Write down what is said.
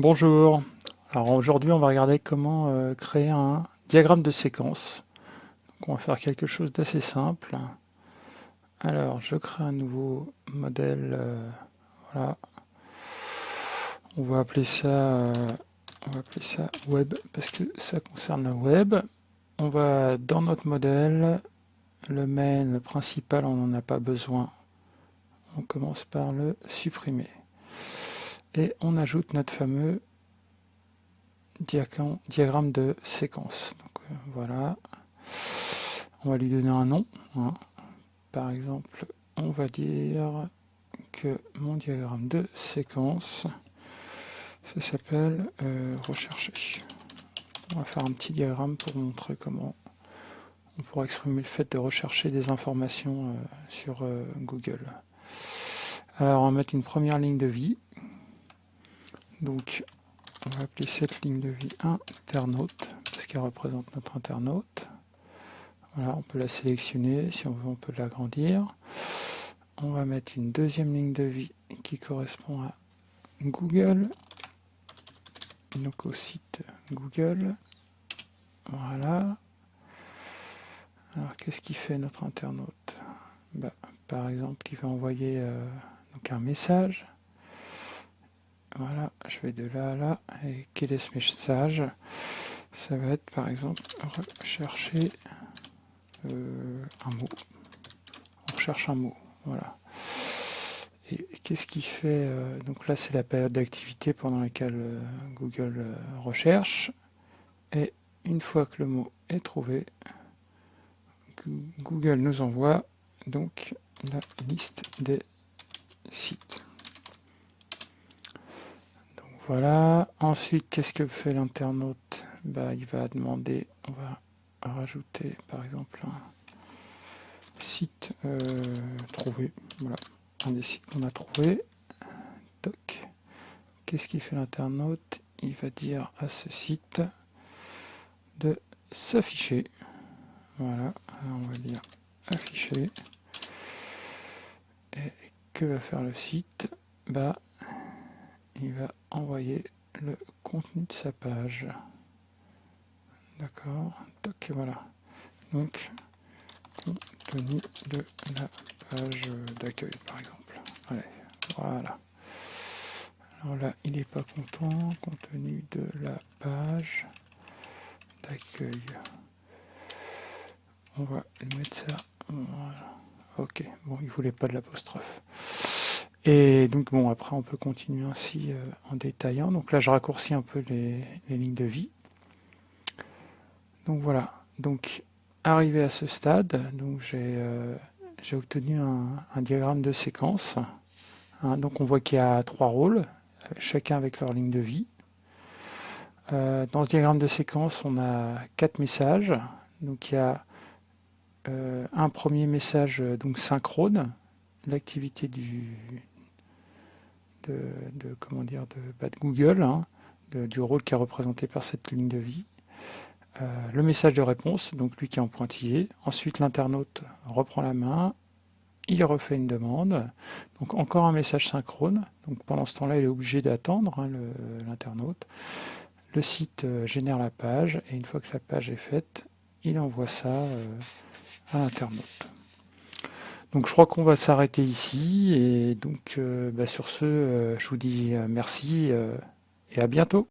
Bonjour, alors aujourd'hui on va regarder comment euh, créer un diagramme de séquence. Donc on va faire quelque chose d'assez simple. Alors je crée un nouveau modèle, euh, voilà. On va appeler ça, euh, on va appeler ça web parce que ça concerne le web. On va dans notre modèle, le main, principal, on n'en a pas besoin. On commence par le supprimer et on ajoute notre fameux diagramme de séquence. Euh, voilà, on va lui donner un nom. Hein. Par exemple, on va dire que mon diagramme de séquence, ça s'appelle euh, rechercher. On va faire un petit diagramme pour montrer comment on pourra exprimer le fait de rechercher des informations euh, sur Google. Alors on va mettre une première ligne de vie. Donc, on va appeler cette ligne de vie internaute, parce qu'elle représente notre internaute. Voilà, on peut la sélectionner, si on veut on peut l'agrandir. On va mettre une deuxième ligne de vie qui correspond à Google, donc au site Google. Voilà. Alors qu'est-ce qu'il fait notre internaute? Bah, Par exemple, il va envoyer euh, donc un message. Voilà, je vais de là à là. Et quel est ce message? Ça va être par exemple rechercher euh, un mot. On recherche un mot, voilà. Et, qu'est-ce qui fait euh, Donc là, c'est la période d'activité pendant laquelle euh, Google recherche. Et une fois que le mot est trouvé, Google nous envoie donc la liste des sites. Voilà. Ensuite, qu'est-ce que fait l'internaute? Bah, Il va demander, on va rajouter par exemple un site euh, trouvé. Voilà, un des sites qu'on a trouvé. Toc. Qu'est-ce qu'il fait l'internaute? Il va dire à ce site de s'afficher. Voilà, on va dire afficher. Et que va faire le site? Bah, il va envoyer le contenu de sa page. D'accord Donc voilà. Donc, contenu de la page d'accueil, par exemple. Allez, voilà. Alors là, il n'est pas content. Contenu de la page d'accueil. On va mettre ça. Voilà. Ok, bon, il voulait pas de l'apostrophe. Et donc bon, après on peut continuer ainsi euh, en détaillant. Donc là je raccourcis un peu les, lignes de vie. Donc voilà, donc arrivé à ce stade, donc j'ai euh, obtenu un, diagramme de séquence. Hein. donc on voit qu'il y a trois rôles, chacun avec leur ligne de vie. Euh, dans ce diagramme de séquence, on a quatre messages. Donc il y a un premier message donc synchrone, l'activité du, de, comment dire, de, bah, Google, hein, du rôle qui est représenté par cette ligne de vie. Euh, le message de réponse, donc lui qui est en pointillé. Ensuite, l'internaute reprend la main, il refait une demande. Donc encore un message synchrone. Donc pendant ce temps-là, il est obligé d'attendre hein, l'internaute. Le, site euh, génère la page et une fois que la page est faite, il envoie ça euh, à l'internaute. Donc je crois qu'on va s'arrêter ici et donc euh, bah, sur ce, euh, je vous dis euh, merci et à bientôt.